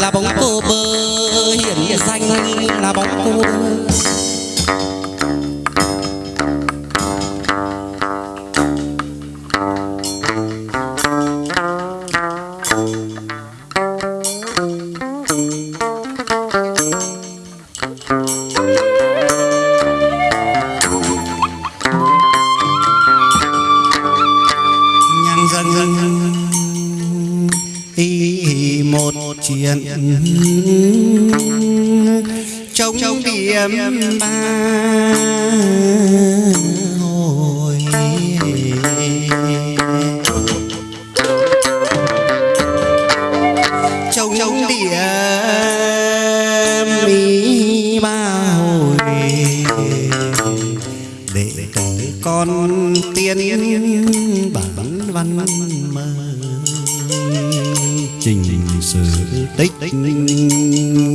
là bóng cô bơ hiển danh là bóng cô bơ trong điểm ba cô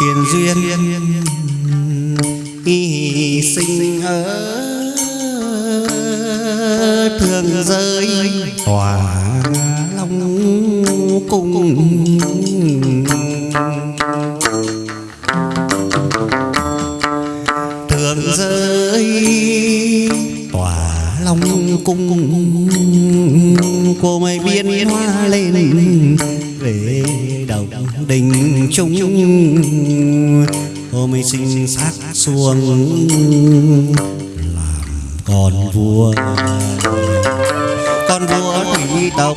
tiền duyên y sinh ở thường rơi tòa long cung. Thường rơi tòa long cung. Cô mây biên hoa lên về đầu đình trung mới sinh sát xuống làm con vua. Con vua thủy tộc.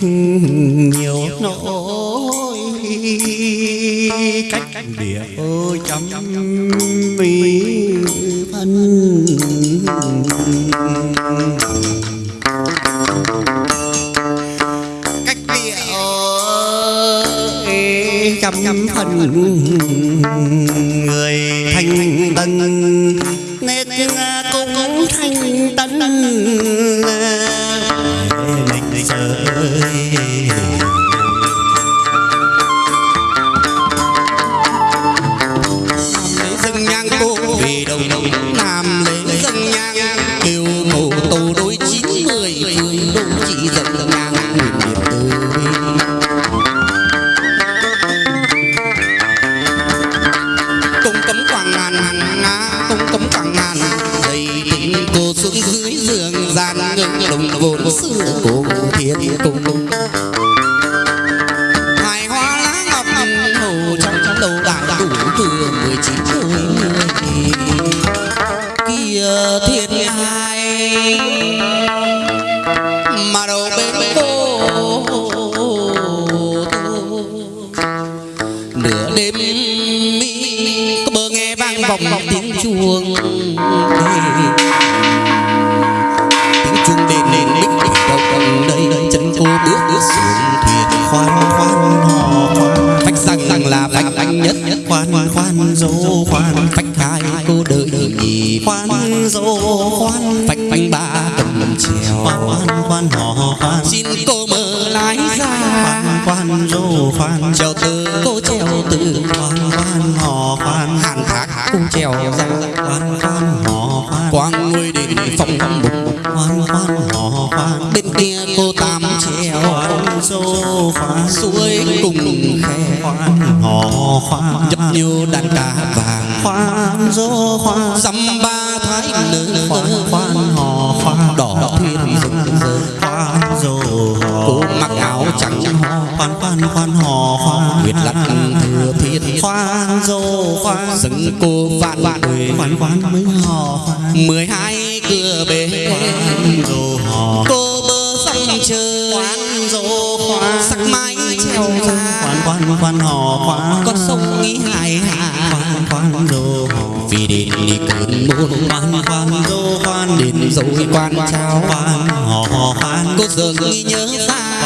Nhiều nỗi cách địa ôi chấm mi phân. Cách địa ôi chấm phần người thanh tân nết cũng thanh tân chỉ dân nhang nguyện niệm từ cung cấm quảng ngàn nga cung cấm quảng ngàn. Đầy tình cô xuống dưới giường gian ngưng đồng vốn xưa của thiên cung hài hoa lá ngọc hồ trong trong đầu đại đủ vừa mười chín tuổi mười kia thiên hai mà đầu bên cô nửa đêm mi có bờ nghe vang vọng tiếng chuông tiếng chuông đền lên bích bích đầu đây, chân cô bước bước xuống khoan hò khoan. Xin cô mở lái ra. Khoan khoan dô khoan. Trèo từ cô trèo từ khoan khoan hò khoan. Hàn thác cô trèo ra. Khoan khoan hò khoan. Quang ngôi đền phong phong bục khoan khoan hò khoan. Bên kia cô tam trèo dô khoan. Suối cùng khe. Khoan hò khoan. Nhấp nhô đàn cá vàng. Khoan dô khoan. Dăm ba thái nở khoan khoan khoan khoan khoan hò khoan. Nguyệt lặt thừa thiết khoan dô khoan. Dừng cô vạn vạn khoan khoan mới hò khoan. Mười hai cửa bể. Khoan dô hò. Cô bơ sông chơi khoan dô khoan. Sắc mai treo ra. khoan khoan khoan hò khoan. Con sông nghĩ hài hà khoan khoan dô hò. Vì đến đi cơn môn khoan khoan dô khoan. Đến dấu quan trao. Khoan hò khoan. Cô giờ nghĩ nhớ ra.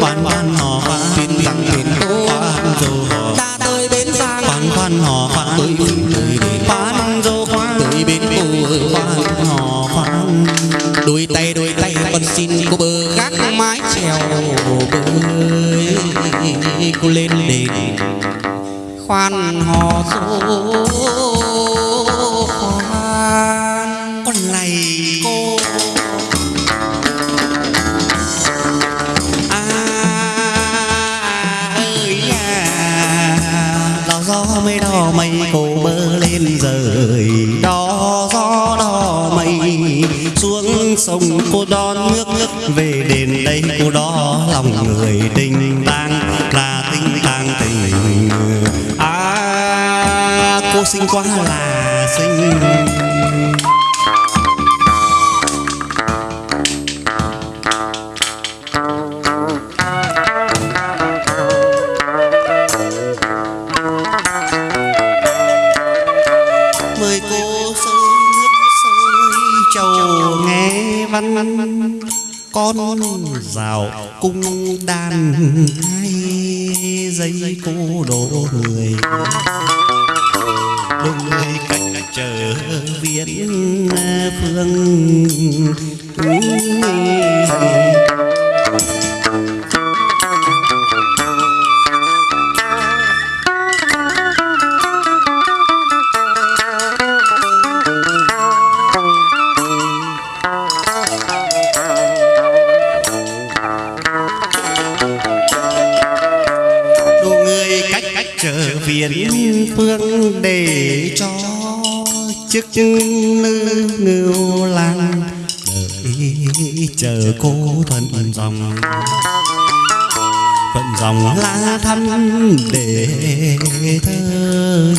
Khoan khoan hò tin rằng tiền cô khoan hò ta tới bến giang khoan khoan hò tới tới đến khoan dô khoan tới bên cô khoan hò khoan đôi tay đôi tay con xin cô bơ gác mái trèo bơi. cô lên đền khoan hò dô về đền đây cô đó lòng người tình tang là tình tang tình. À cô xinh quá là xinh. Rào cung đàn hai giây cô đổ người. Đôi người cạnh chờ viễn phương trở viễn phương để cho chiếc lư ngưu lang. Đợi chờ cô thuận dòng. Thuận dòng lá thăm để thơ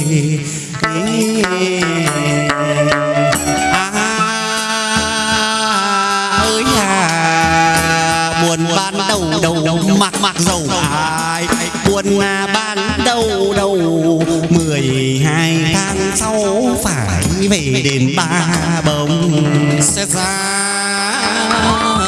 đầu đầu đầu mặc mặc dầu ai buồn mà ban đầu đầu mười hai tháng sau phải về đền ba bông sẽ ra